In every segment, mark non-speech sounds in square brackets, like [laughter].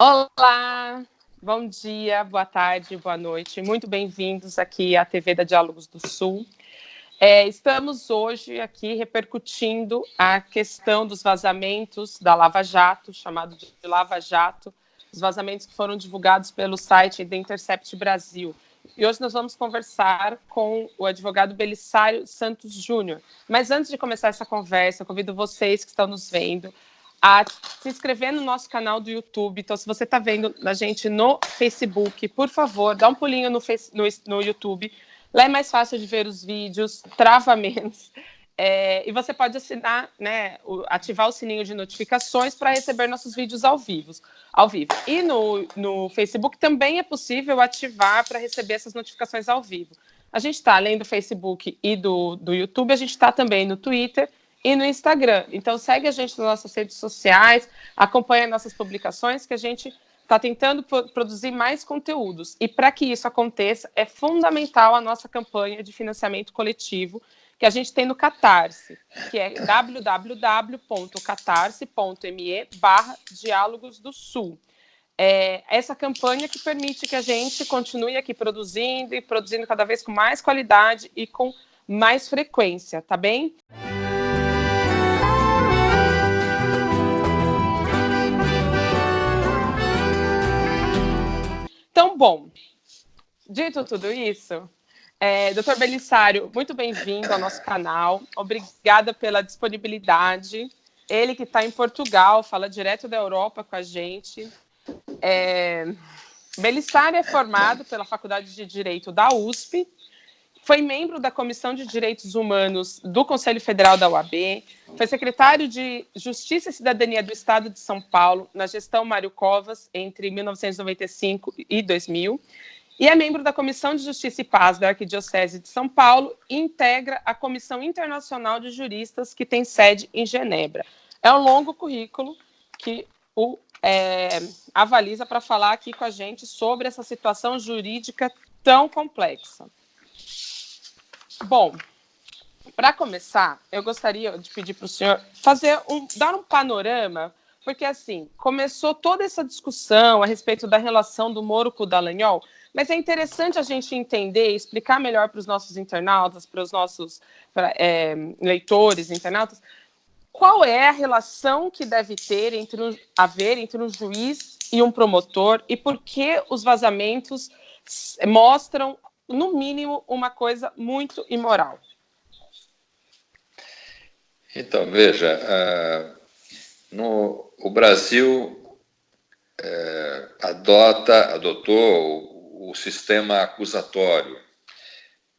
Olá, bom dia, boa tarde, boa noite. Muito bem-vindos aqui à TV da Diálogos do Sul. É, estamos hoje aqui repercutindo a questão dos vazamentos da Lava Jato, chamado de Lava Jato, os vazamentos que foram divulgados pelo site The Intercept Brasil. E hoje nós vamos conversar com o advogado Belisário Santos Júnior. Mas antes de começar essa conversa, convido vocês que estão nos vendo a se inscrever no nosso canal do YouTube. Então, se você está vendo a gente no Facebook, por favor, dá um pulinho no, face, no, no YouTube. Lá é mais fácil de ver os vídeos, trava [laughs] menos. É, e você pode assinar, né, ativar o sininho de notificações para receber nossos vídeos ao vivo. Ao vivo. E no, no Facebook também é possível ativar para receber essas notificações ao vivo. A gente está, além do Facebook e do, do YouTube, a gente está também no Twitter e no Instagram. Então, segue a gente nas nossas redes sociais, acompanha nossas publicações, que a gente está tentando produzir mais conteúdos. E para que isso aconteça, é fundamental a nossa campanha de financiamento coletivo, que a gente tem no Catarse, que é www.catarse.me barra Diálogos do Sul. É essa campanha que permite que a gente continue aqui produzindo e produzindo cada vez com mais qualidade e com mais frequência, tá bem? Então, bom, dito tudo isso, é, doutor Belissário, muito bem-vindo ao nosso canal. Obrigada pela disponibilidade. Ele que está em Portugal, fala direto da Europa com a gente. É, Belissário é formado pela Faculdade de Direito da USP, foi membro da Comissão de Direitos Humanos do Conselho Federal da UAB, foi secretário de Justiça e Cidadania do Estado de São Paulo na gestão Mário Covas entre 1995 e 2000, e é membro da Comissão de Justiça e Paz da Arquidiocese de São Paulo e integra a Comissão Internacional de Juristas, que tem sede em Genebra. É um longo currículo que o é, avaliza para falar aqui com a gente sobre essa situação jurídica tão complexa. Bom, para começar, eu gostaria de pedir para o senhor fazer um, dar um panorama, porque assim, começou toda essa discussão a respeito da relação do Moro com o Dallagnol, mas é interessante a gente entender, explicar melhor para os nossos internautas, para os nossos pra, é, leitores, internautas, qual é a relação que deve ter entre um, haver entre um juiz e um promotor e por que os vazamentos mostram, no mínimo, uma coisa muito imoral. Então, veja, uh, no, o Brasil uh, adota, adotou o sistema acusatório.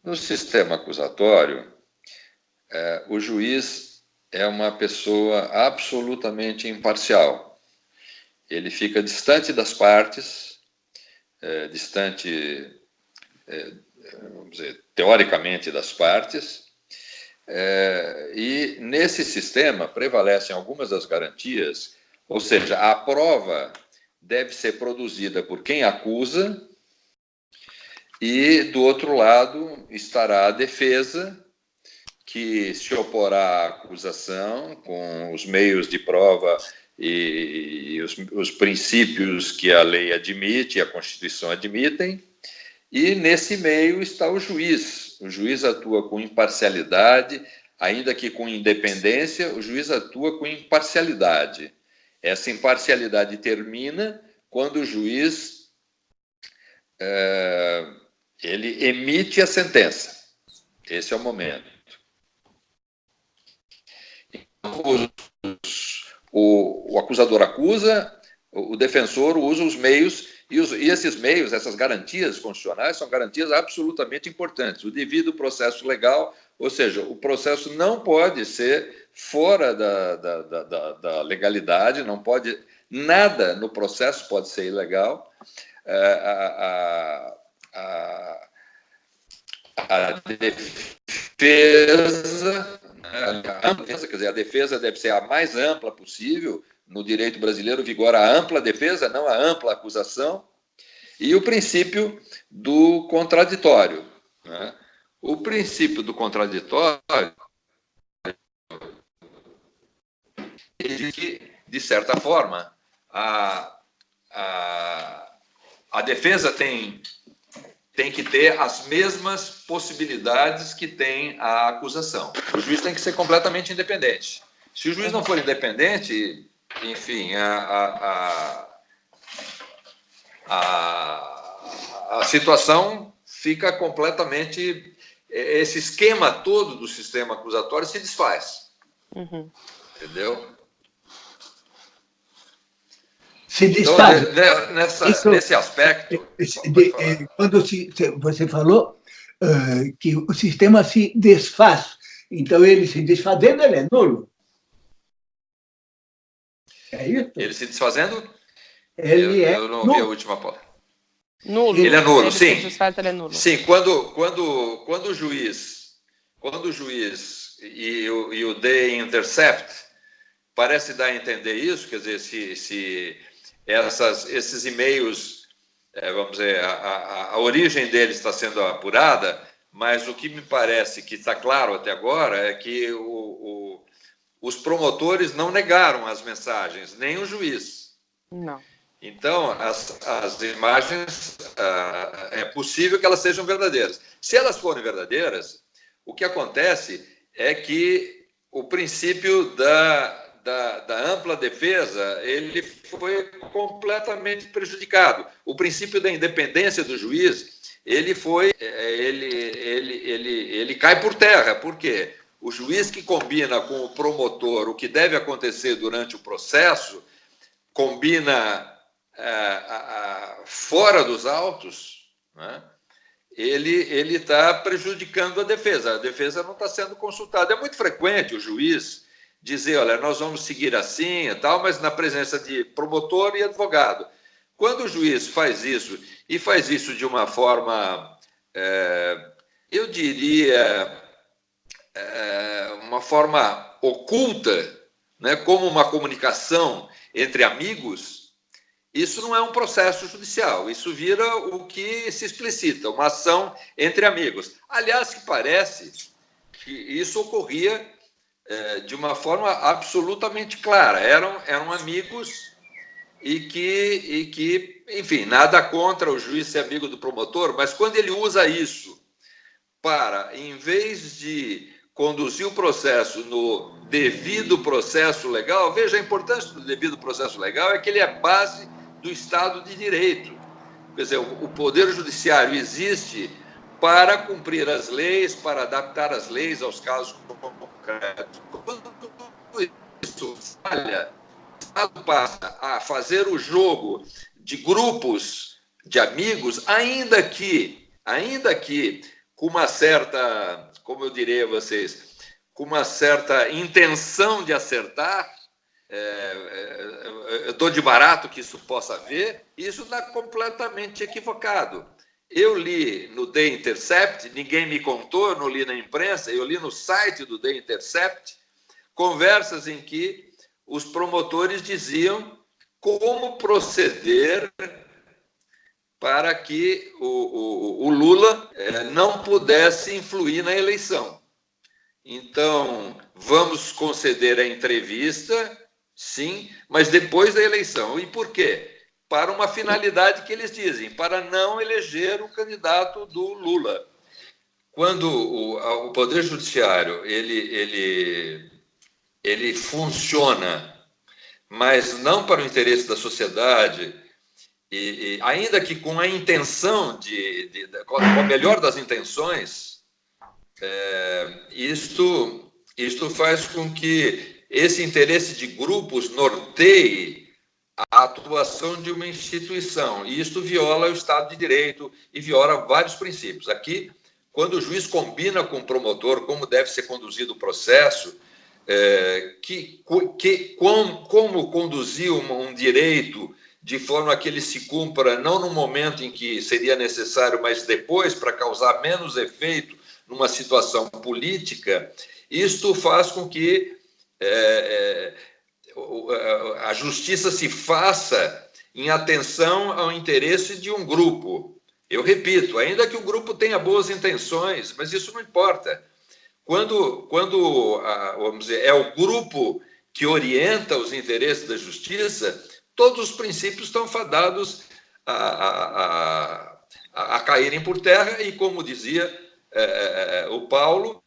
No sistema acusatório, é, o juiz é uma pessoa absolutamente imparcial. Ele fica distante das partes, é, distante, vamos dizer, teoricamente das partes, é, e nesse sistema prevalecem algumas das garantias, ou seja, a prova deve ser produzida por quem acusa e, do outro lado, estará a defesa, que se oporá à acusação com os meios de prova e, e os, os princípios que a lei admite e a Constituição admitem, e nesse meio está o juiz. O juiz atua com imparcialidade, ainda que com independência, o juiz atua com imparcialidade. Essa imparcialidade termina quando o juiz é, ele emite a sentença. Esse é o momento. O, o acusador acusa, o defensor usa os meios, e, os, e, esses meios, essas garantias constitucionais, são garantias absolutamente importantes. O devido processo legal, ou seja, o processo não pode ser fora da, da, da, da legalidade, não pode. Nada no processo pode ser ilegal. É, a, a, a, a defesa, né, a defesa, quer dizer, a defesa deve ser a mais ampla possível, no direito brasileiro vigora a ampla defesa, não a ampla acusação, e o princípio do contraditório. Né? O princípio do contraditório é que, de certa forma, a, a a defesa tem, tem que ter as mesmas possibilidades que tem a acusação. O juiz tem que ser completamente independente. Se o juiz não for independente, enfim, a, a, a, a situação fica completamente. Esse esquema todo do sistema acusatório se desfaz. Uhum. Entendeu? se desfaz. Então, nessa, Isso, nesse aspecto. De, eh, quando se, você falou uh, que o sistema se desfaz, então ele se desfazendo, ele é nulo. É isso? Ele se desfazendo? Ele eu, é. Eu não nulo. vi a última palavra. Nulo. Ele é nulo, ele sim. Desfaz, ele é nulo. Sim, quando, quando, quando o juiz, quando o juiz e o, e o D intercept parece dar a entender isso, quer dizer, se, se essas, esses e-mails, é, vamos dizer, a, a, a, origem deles está sendo apurada, mas o que me parece que está claro até agora é que o, o, os promotores não negaram as mensagens, nem o juiz. Não. Então, as, as imagens, ah, é possível que elas sejam verdadeiras. Se elas forem verdadeiras, o que acontece é que o princípio da, da, da, ampla defesa, ele foi completamente prejudicado. O princípio da independência do juiz, ele foi, é, ele, ele, ele, ele cai por terra. Por quê? O juiz que combina com o promotor o que deve acontecer durante o processo, combina a, fora dos autos, né? ele está prejudicando a defesa. A defesa não está sendo consultada. É muito frequente o juiz dizer, olha, nós vamos seguir assim e tal, mas na presença de promotor e advogado. Quando o juiz faz isso, e faz isso de uma forma, é, eu diria, uma forma oculta, né, como uma comunicação entre amigos, isso não é um processo judicial, isso vira o que se explicita, uma ação entre amigos. Aliás, que parece que isso ocorria é, de uma forma absolutamente clara. Eram, eram amigos e que, e que, enfim, nada contra o juiz ser amigo do promotor, mas quando ele usa isso para, em vez de conduzir o processo no devido processo legal, veja a importância do devido processo legal, é que ele é base do Estado de Direito. Quer dizer, o Poder Judiciário existe para cumprir as leis, para adaptar as leis aos casos concretos. Quando isso falha, o Estado passa a fazer o jogo de grupos de amigos, ainda que, ainda que com uma certa, como eu direi a vocês, com uma certa intenção de acertar, é, é, eu estou de barato que isso possa haver, isso está completamente equivocado. Eu li no The Intercept, ninguém me contou, não li na imprensa, eu li no site do The Intercept, conversas em que os promotores diziam como proceder para que o, o, o Lula é, não pudesse influir na eleição. Então, vamos conceder a entrevista, sim, mas depois da eleição. E por quê? para uma finalidade que eles dizem, para não eleger o candidato do Lula. Quando o, o Poder Judiciário ele, ele, ele funciona, mas não para o interesse da sociedade, e, e ainda que com a intenção de, de, de, com a melhor das intenções, é, isto, isto faz com que esse interesse de grupos norteie a atuação de uma instituição. E isto viola o Estado de Direito e viola vários princípios. Aqui, quando o juiz combina com o promotor como deve ser conduzido o processo, é, que, que, como, como conduzir um, um direito de forma que ele se cumpra não no momento em que seria necessário, mas depois, para causar menos efeito numa situação política, isto faz com que é, é, a justiça se faça em atenção ao interesse de um grupo. Eu repito, ainda que o grupo tenha boas intenções, mas isso não importa. Quando, quando vamos dizer, é o grupo que orienta os interesses da justiça, todos os princípios estão fadados a, a, a, a caírem por terra e, como dizia é, é, é, o Paulo,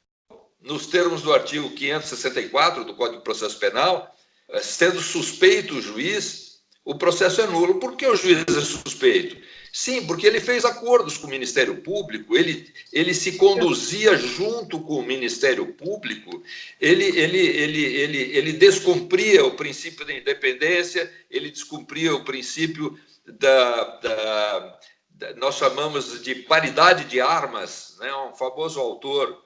nos termos do artigo 564 do Código de Processo Penal, é, sendo suspeito o juiz, o processo é nulo. Por que o juiz é suspeito? Sim, porque ele fez acordos com o Ministério Público, ele, ele se conduzia junto com o Ministério Público, ele, ele, ele, ele, ele descumpria o princípio da independência, ele descumpria o princípio da, da, da nós chamamos de paridade de armas, né? um famoso autor,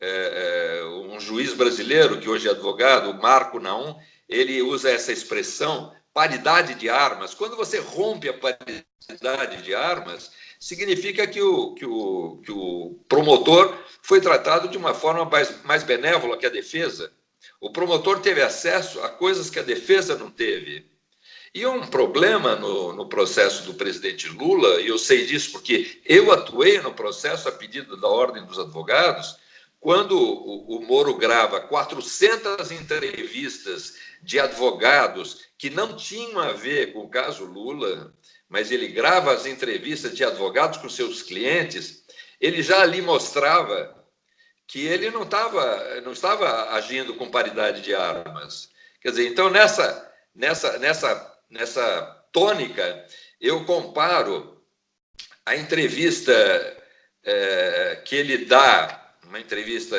é, é, um juiz brasileiro, que hoje é advogado, Marco Naum, ele usa essa expressão, paridade de armas. Quando você rompe a paridade de armas, significa que o, que o, que o promotor foi tratado de uma forma mais, mais benévola que a defesa. O promotor teve acesso a coisas que a defesa não teve. E um problema no, no, processo do presidente Lula, e eu sei disso porque eu atuei no processo a pedido da Ordem dos Advogados, quando o, o Moro grava 400 entrevistas de advogados que não tinham a ver com o caso Lula, mas ele grava as entrevistas de advogados com seus clientes, ele já ali mostrava que ele não estava não estava agindo com paridade de armas. Quer dizer, então nessa nessa nessa nessa tônica eu comparo a entrevista é, que ele dá, uma entrevista,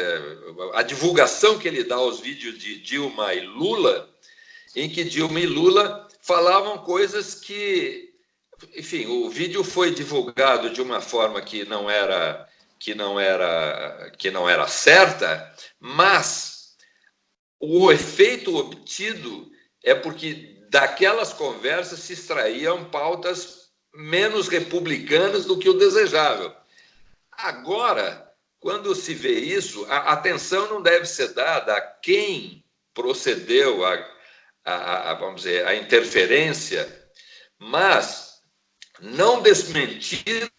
a divulgação que ele dá aos vídeos de Dilma e Lula, em que Dilma e Lula falavam coisas que, enfim, o vídeo foi divulgado de uma forma que não era que não era que não era certa, mas o efeito obtido é porque daquelas conversas se extraíam pautas menos republicanas do que o desejável. Agora, quando se vê isso, a atenção não deve ser dada a quem procedeu a a, a, vamos dizer, a interferência, mas não desmentidas,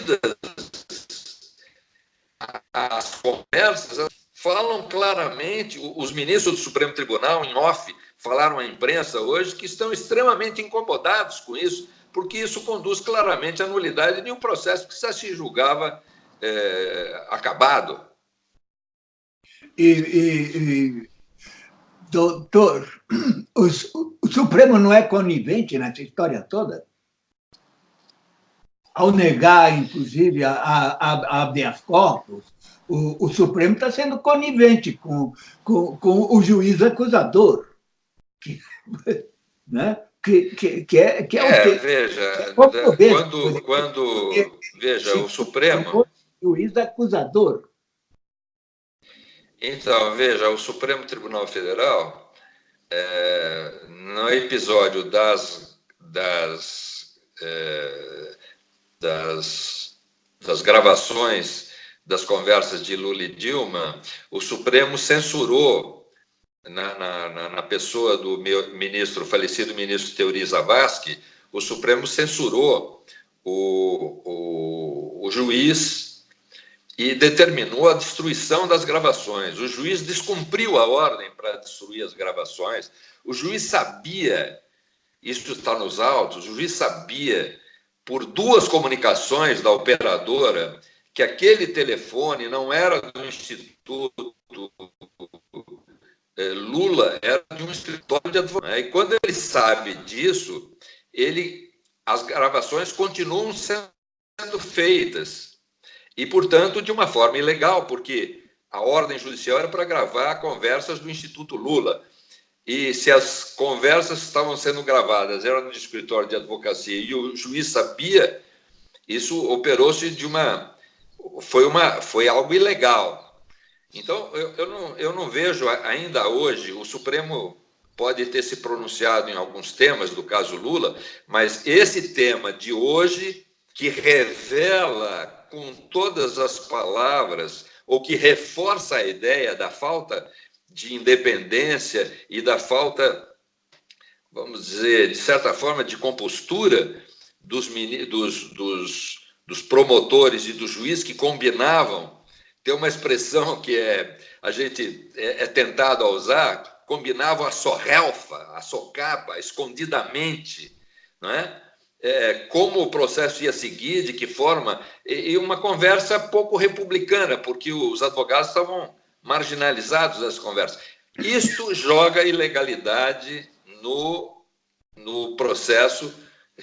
as conversas falam claramente, os ministros do Supremo Tribunal, em off, falaram à imprensa hoje que estão extremamente incomodados com isso, porque isso conduz claramente à nulidade de um processo que já se julgava é, acabado. E, e, e, doutor, o, o Supremo não é conivente nessa história toda? Ao negar, inclusive, a, a, a habeas corpus, o, o Supremo está sendo conivente com, com, com o juiz acusador. Que, [laughs] né? que, que, que, é, que é, é o que, veja, é quando, quando veja, o Supremo... O juiz acusador. Então, veja, o Supremo Tribunal Federal é, no episódio das, das, é, das, das gravações das conversas de Lula e Dilma, o Supremo censurou, na, na, na pessoa do meu ministro, falecido ministro Teori Zavascki, o Supremo censurou o, o, o juiz e determinou a destruição das gravações. O juiz descumpriu a ordem para destruir as gravações. O juiz sabia, isso está nos autos, o juiz sabia, por duas comunicações da operadora, que aquele telefone não era do Instituto eh, Lula, era de um escritório de advocacia. E quando ele sabe disso, ele, as gravações continuam sendo feitas e, portanto, de uma forma ilegal, porque a ordem judicial era para gravar conversas do Instituto Lula. E se as conversas estavam sendo gravadas eram no escritório de advocacia e o juiz sabia, isso operou-se de uma foi uma foi algo ilegal. Então eu, eu, não, eu não vejo ainda hoje o Supremo pode ter se pronunciado em alguns temas do caso Lula, mas esse tema de hoje que revela com todas as palavras, ou que reforça a ideia da falta de independência e da falta, vamos dizer, de certa forma, de compostura dos, dos, dos, dos promotores e dos juízes que combinavam. Tem uma expressão que é, a gente é, é tentado a usar, combinavam a sorrelfa, a socapa, escondidamente, não é? É, como o processo ia seguir, de que forma, e, e uma conversa pouco republicana, porque os advogados estavam marginalizados das conversas. Isto joga ilegalidade no, no processo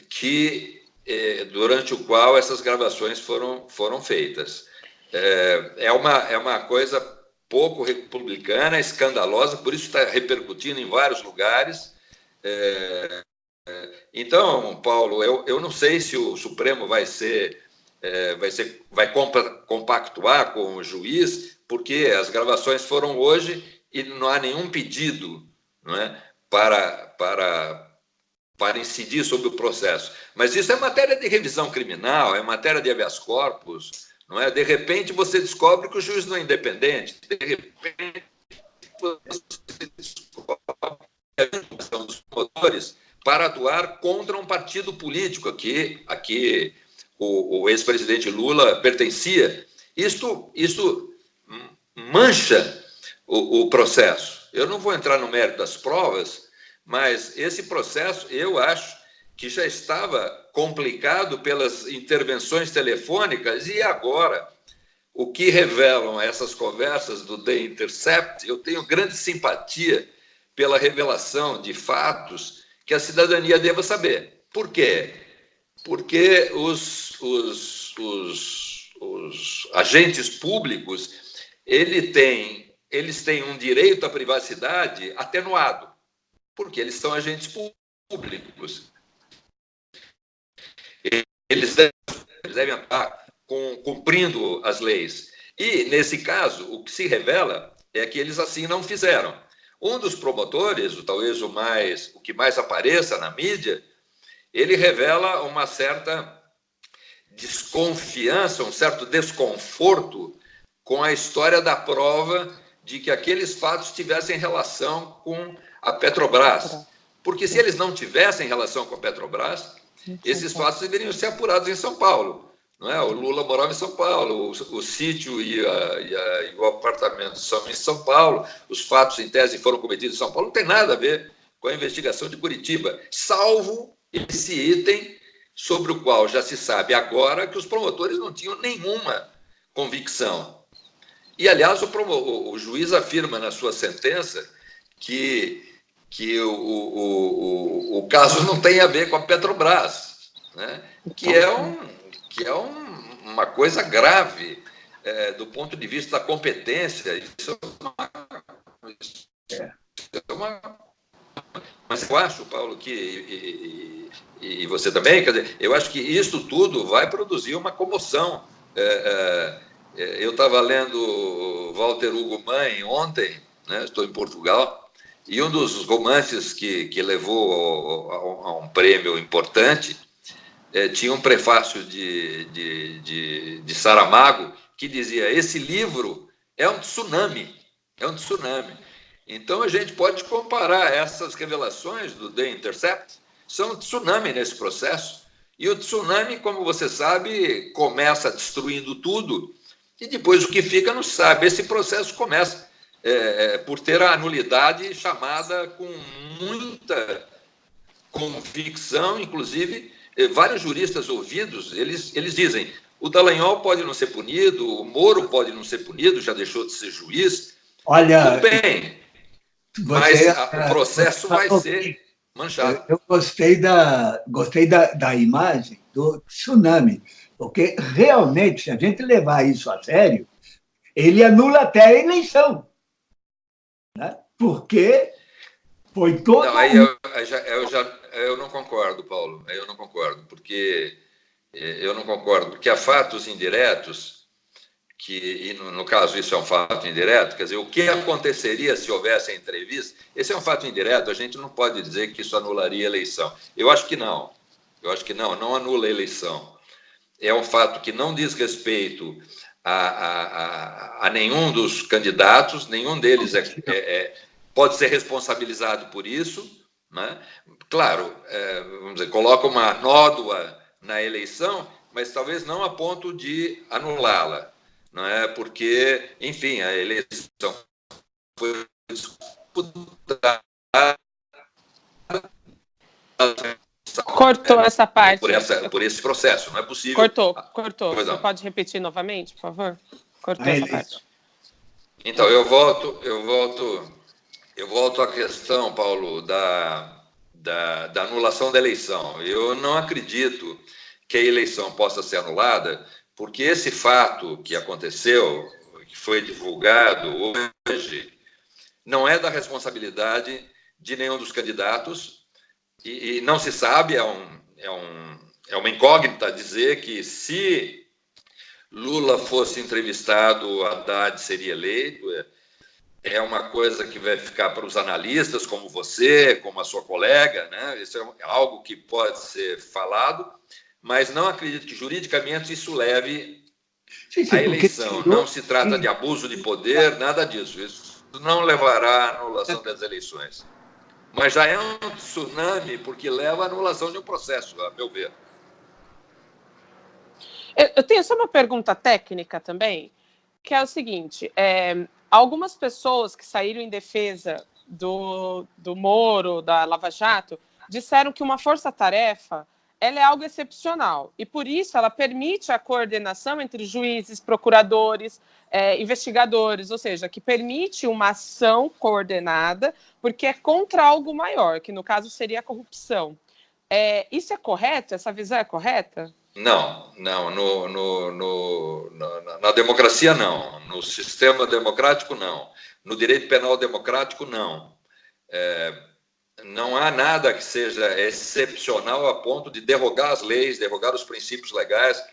que é, durante o qual essas gravações foram, foram feitas. É, é, uma, é uma coisa pouco republicana, escandalosa, por isso está repercutindo em vários lugares. É, então, Paulo, eu, eu não sei se o Supremo vai ser, é, vai ser, vai compactuar com o juiz, porque as gravações foram hoje e não há nenhum pedido, não é, para para para incidir sobre o processo. Mas isso é matéria de revisão criminal, é matéria de habeas corpus, não é? De repente você descobre que o juiz não é independente, de repente você descobre que a dos promotores para atuar contra um partido político aqui, aqui o, o ex-presidente Lula pertencia. Isto, isto mancha o, o processo. Eu não vou entrar no mérito das provas, mas esse processo, eu acho que já estava complicado pelas intervenções telefônicas e agora o que revelam essas conversas do The Intercept, eu tenho grande simpatia pela revelação de fatos que a cidadania deva saber. Por quê? Porque os, os, os, os agentes públicos ele tem, eles têm um direito à privacidade atenuado porque eles são agentes públicos. Eles devem estar cumprindo as leis. E, nesse caso, o que se revela é que eles assim não fizeram. Um dos promotores, talvez o mais, o que mais apareça na mídia, ele revela uma certa desconfiança, um certo desconforto com a história da prova de que aqueles fatos tivessem relação com a Petrobras. Porque se eles não tivessem relação com a Petrobras, esses fatos deveriam ser apurados em São Paulo. Não é? O Lula morava em São Paulo, o, o sítio e, a, e, a, e, o apartamento são em São Paulo, os fatos em tese foram cometidos em São Paulo, não tem nada a ver com a investigação de Curitiba, salvo esse item sobre o qual já se sabe agora que os promotores não tinham nenhuma convicção. E, aliás, o, o, o juiz afirma na sua sentença que que o, o, o, o, caso não tem a ver com a Petrobras, né? que é, um, que é um, uma coisa grave é, do ponto de vista da competência. Isso é uma, isso é uma mas eu acho, Paulo, que e, e, e, você também, quer dizer, eu acho que isso tudo vai produzir uma comoção. É, é, eu estava lendo Walter Hugo Mãe ontem, né, estou em Portugal, e um dos romances que, que levou a, a um prêmio importante é, tinha um prefácio de, de, de, de Saramago que dizia: Esse livro é um tsunami, é um tsunami. Então a gente pode comparar essas revelações do The Intercept, são um tsunami nesse processo. E o tsunami, como você sabe, começa destruindo tudo e depois o que fica não sabe. Esse processo começa é, é, por ter a nulidade chamada com muita convicção, inclusive, vários juristas ouvidos, eles, eles dizem, o Dallagnol pode não ser punido, o Moro pode não ser punido, já deixou de ser juiz. Olha, Tudo bem, mas a, o processo vai ser manchado. Eu gostei da, gostei da, da imagem do tsunami, porque realmente, se a gente levar isso a sério, ele anula até a eleição né? porque foi todo. Não, aí eu, eu, já, eu não concordo, Paulo, eu não concordo, porque eh, eu não concordo, porque há fatos indiretos que, e no, no, caso isso é um fato indireto, quer dizer, o que aconteceria se houvesse a entrevista? Esse é um fato indireto, a gente não pode dizer que isso anularia a eleição. Eu acho que não, eu acho que não, não anula a eleição. É um fato que não diz respeito a, a, a, nenhum dos candidatos, nenhum deles é, é, é, pode ser responsabilizado por isso. Né? Claro, é, vamos dizer, coloca uma nódoa na eleição, mas talvez não a ponto de anulá-la, não é? Porque, enfim, a eleição foi disputada Cortou é, essa parte. Por, essa, por esse processo, não é possível. Cortou, cortou. Você pode repetir novamente, por favor? Cortou essa parte. Então, eu volto, eu volto, eu volto à questão, Paulo, da, da, da anulação da eleição. Eu não acredito que a eleição possa ser anulada, porque esse fato que aconteceu, que foi divulgado hoje, não é da responsabilidade de nenhum dos candidatos e, e não se sabe, é, um, é, um, é uma incógnita dizer que se Lula fosse entrevistado, Haddad seria eleito. É, é uma coisa que vai ficar para os analistas, como você, como a sua colega, né? Isso é algo que pode ser falado, mas não acredito que juridicamente isso leve sim, sim, à eleição. Não se trata de abuso de poder, nada disso. Isso não levará à anulação das eleições. Mas já é um tsunami porque leva à anulação de um processo, a meu ver. Eu tenho só uma pergunta técnica também, que é o seguinte: é, algumas pessoas que saíram em defesa do, do Moro, da Lava Jato, disseram que uma força-tarefa ela é algo excepcional e por isso ela permite a coordenação entre juízes, procuradores, é, investigadores, ou seja, que permite uma ação coordenada porque é contra algo maior, que no caso seria a corrupção. É, isso é correto? Essa visão é correta? Não, não. No, no, no, na, na, democracia, não. No sistema democrático, não. No direito penal democrático, não. É, não há nada que seja excepcional a ponto de derrogar as leis, derrogar os princípios legais.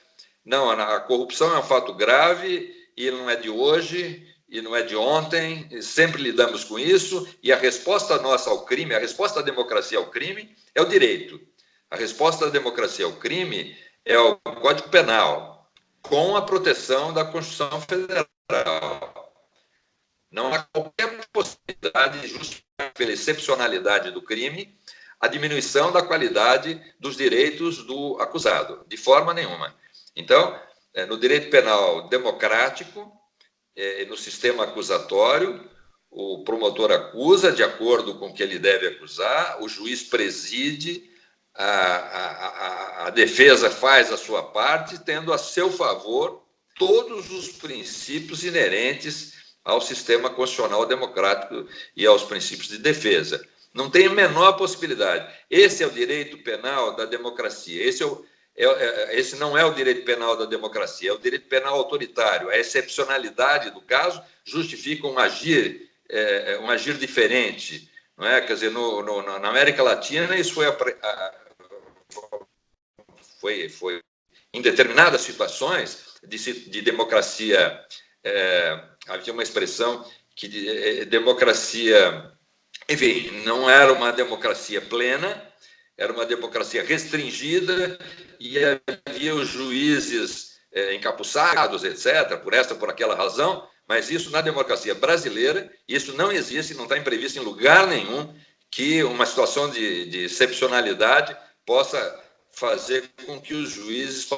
Não, a, corrupção é um fato grave e não é de hoje e não é de ontem, sempre lidamos com isso, e a resposta nossa ao crime, a resposta da democracia ao crime é o direito. A resposta da democracia ao crime é o Código Penal, com a proteção da Constituição Federal. Não há qualquer possibilidade de justificar pela excepcionalidade do crime a diminuição da qualidade dos direitos do acusado, de forma nenhuma. Então, é, no direito penal democrático, é, no sistema acusatório, o promotor acusa de acordo com o que ele deve acusar, o juiz preside, a, a, a, defesa faz a sua parte, tendo a seu favor todos os princípios inerentes ao sistema constitucional democrático e aos princípios de defesa. Não tem a menor possibilidade. Esse é o direito penal da democracia. Esse, é o, é, é, esse não é o direito penal da democracia, é o direito penal autoritário. A excepcionalidade do caso justifica um agir, é, um agir diferente. Não é? Quer dizer, no, no, na América Latina, isso foi a, foi, foi em determinadas situações de, de democracia, é, havia uma expressão que de, é, democracia, enfim, não era uma democracia plena, era uma democracia restringida e havia os juízes é, encapuçados, etc., por esta, por aquela razão, mas isso na democracia brasileira, isso não existe, não está previsto em lugar nenhum que uma situação de, de excepcionalidade possa fazer com que os juízes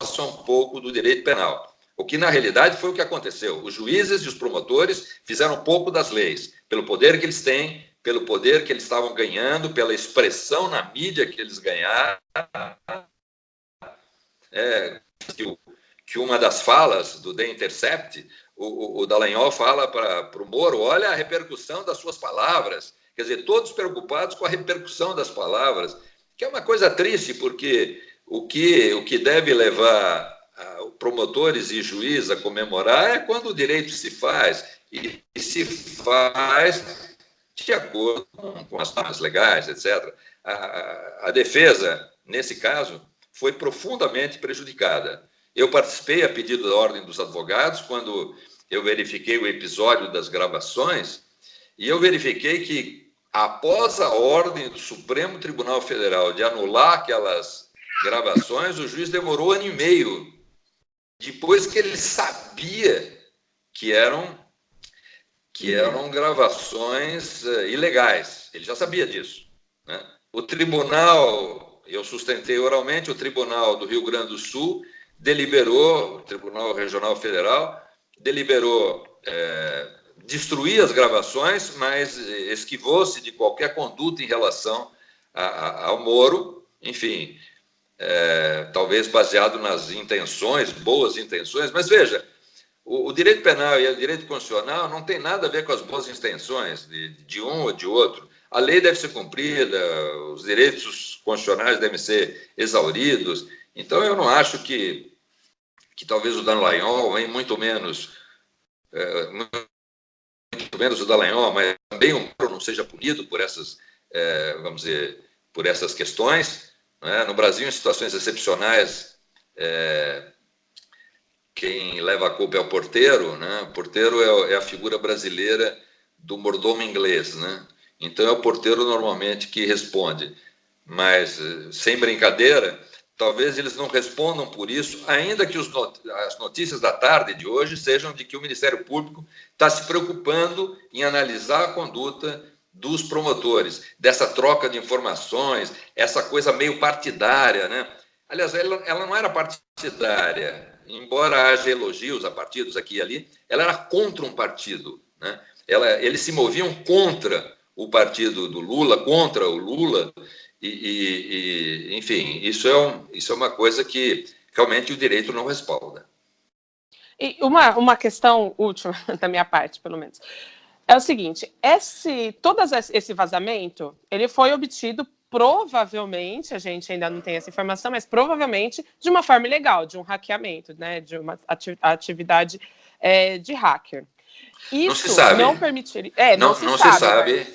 façam um pouco do direito penal. O que, na realidade, foi o que aconteceu. Os juízes e os promotores fizeram pouco das leis, pelo poder que eles têm, pelo poder que eles estavam ganhando, pela expressão na mídia que eles ganharam. É, que, que, uma das falas do The Intercept, o, o, o Dallagnol fala para o Moro, olha a repercussão das suas palavras. Quer dizer, todos preocupados com a repercussão das palavras que é uma coisa triste, porque o que, o que deve levar promotores e juízes a comemorar é quando o direito se faz, e, se faz de acordo com, as normas legais, etc. A, a defesa, nesse caso, foi profundamente prejudicada. Eu participei a pedido da Ordem dos Advogados quando eu verifiquei o episódio das gravações e eu verifiquei que após a ordem do Supremo Tribunal Federal de anular aquelas gravações, o juiz demorou um ano e meio, depois que ele sabia que eram, que eram gravações uh, ilegais. Ele já sabia disso. Né? O tribunal, eu sustentei oralmente, o Tribunal do Rio Grande do Sul deliberou, o Tribunal Regional Federal, deliberou é, destruir as gravações, mas esquivou-se de qualquer conduta em relação a, a, ao Moro, enfim, é, talvez baseado nas intenções, boas intenções, mas veja, o, o, direito penal e o direito constitucional não tem nada a ver com as boas intenções de, de um ou de outro. A lei deve ser cumprida, os direitos constitucionais devem ser exauridos. Então, eu não acho que, que talvez o Dallagnol, nem muito menos, é, menos o Dallagnol, mas também o Moro não seja punido por essas, é, vamos dizer, por essas questões. Né? No Brasil, em situações excepcionais, é, quem leva a culpa é o porteiro, né? O porteiro é, é a figura brasileira do mordomo inglês, né? Então é o porteiro normalmente que responde. Mas, eh, sem brincadeira, talvez eles não respondam por isso, ainda que not as notícias da tarde de hoje sejam de que o Ministério Público está se preocupando em analisar a conduta dos promotores, dessa troca de informações, essa coisa meio partidária, né? Aliás, ela, ela não era partidária, embora haja elogios a partidos aqui e ali, ela era contra um partido, né? Ela, eles se moviam contra o partido do Lula, contra o Lula, e, e, e, enfim, isso é, um, isso é uma coisa que realmente o direito não respalda. E uma, uma questão última [laughs] da minha parte, pelo menos, é o seguinte: esse, todo esse vazamento ele foi obtido provavelmente, a gente ainda não tem essa informação, mas provavelmente de uma forma ilegal, de um hackeamento, né, de uma atividade é, de hacker. Isso não se sabe. não permitiria. É, não, não, se, não sabe, se sabe.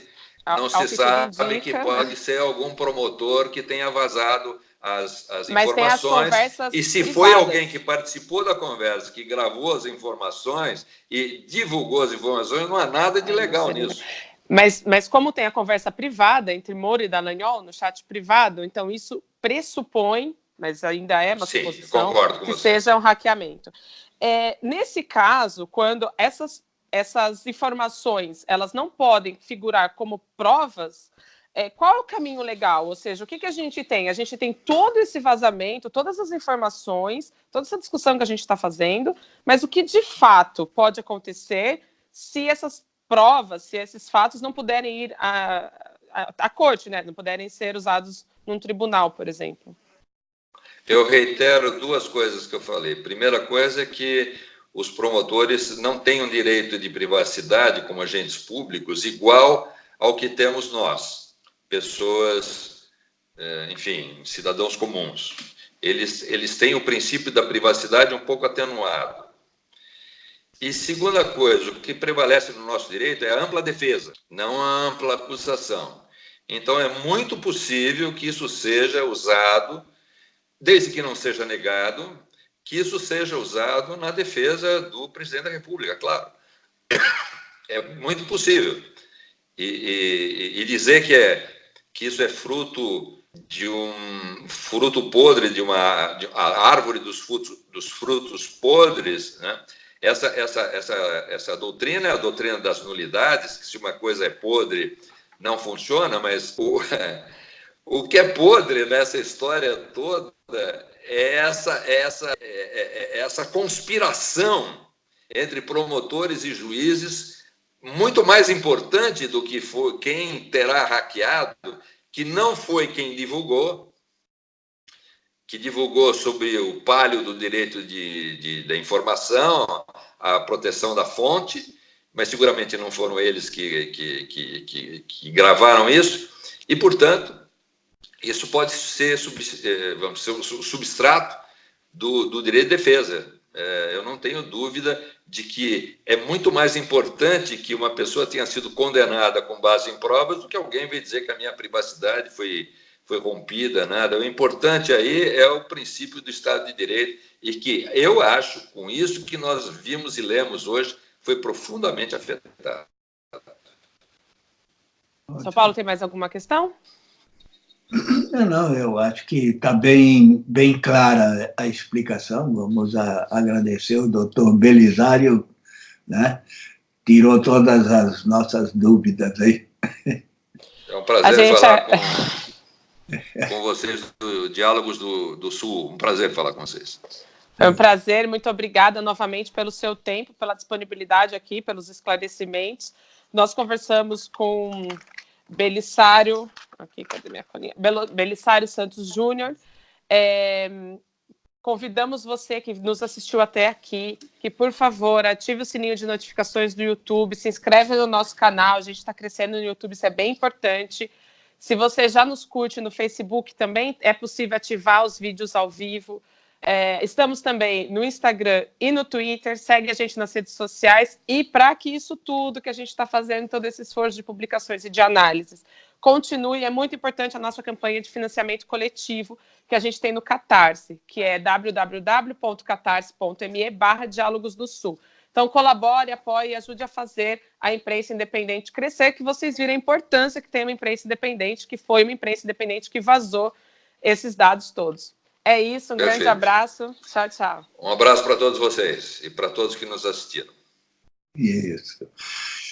Não se sabe que pode ser algum promotor que tenha vazado as, as informações. As e se privadas. foi alguém que participou da conversa, que gravou as informações e divulgou as informações, não há nada de legal nisso. Mas, mas como tem a conversa privada entre Moro e Dallagnol no chat privado, então isso pressupõe, mas ainda é uma Sim, suposição, que você. seja um hackeamento. É, nesse caso, quando essas essas informações elas não podem figurar como provas, é, qual é o caminho legal? Ou seja, o que, que a gente tem? A gente tem todo esse vazamento, todas as informações, toda essa discussão que a gente está fazendo, mas o que de fato pode acontecer se essas provas, se esses fatos não puderem ir à, à, à corte, né? não puderem ser usados num tribunal, por exemplo? Eu reitero duas coisas que eu falei. Primeira coisa é que os promotores não têm um direito de privacidade como agentes públicos igual ao que temos nós, pessoas, é, enfim, cidadãos comuns. Eles, eles têm o princípio da privacidade um pouco atenuado. E segunda coisa, o que prevalece no nosso direito é a ampla defesa, não a ampla acusação. Então, é muito possível que isso seja usado, desde que não seja negado, que isso seja usado na defesa do presidente da República, claro. É muito possível. E, e, e dizer que, é, que isso é fruto de um fruto podre, de uma de árvore dos frutos, dos frutos podres, né? essa, essa, essa, essa doutrina é a doutrina das nulidades, que se uma coisa é podre, não funciona, mas o, [laughs] o que é podre nessa história toda essa, essa, é, é, é essa conspiração entre promotores e juízes, muito mais importante do que foi quem terá hackeado, que não foi quem divulgou, que divulgou sobre o palio do direito de, de, da informação, a proteção da fonte, mas seguramente não foram eles que, que, que, que, que gravaram isso, e, portanto, isso pode ser, eh, vamos ser um substrato do, do direito de defesa. É, eu não tenho dúvida de que é muito mais importante que uma pessoa tenha sido condenada com base em provas do que alguém vai dizer que a minha privacidade foi, foi rompida, nada. O importante aí é o princípio do Estado de Direito e que eu acho, com isso que nós vimos e lemos hoje, foi profundamente afetado. São Paulo, tem mais alguma questão? Não, não, eu acho que está bem, bem clara a explicação. Vamos a, agradecer o doutor Belisário, né? tirou todas as nossas dúvidas aí. É um prazer falar é... com, com vocês do Diálogos do, do Sul. Um prazer falar com vocês. Foi um prazer, muito obrigada novamente pelo seu tempo, pela disponibilidade aqui, pelos esclarecimentos. Nós conversamos com Belisário, aqui, cadê minha colinha? Belisário Santos Júnior. É, convidamos você que nos assistiu até aqui, que por favor ative o sininho de notificações do YouTube, se inscreve no nosso canal, a gente está crescendo no YouTube, isso é bem importante. Se você já nos curte no Facebook, também é possível ativar os vídeos ao vivo. É, estamos também no Instagram e no Twitter, segue a gente nas redes sociais e para que isso tudo que a gente está fazendo, todo esse esforço de publicações e de análises, continue, é muito importante a nossa campanha de financiamento coletivo que a gente tem no Catarse, que é www.catarse.me barra Diálogos do Sul. Então, colabore, apoie e ajude a fazer a imprensa independente crescer, que vocês viram a importância que tem uma imprensa independente, que foi uma imprensa independente que vazou esses dados todos. É isso, um Perfeito. grande abraço. Tchau, tchau. Um abraço para todos vocês e para todos que nos assistiram. Isso.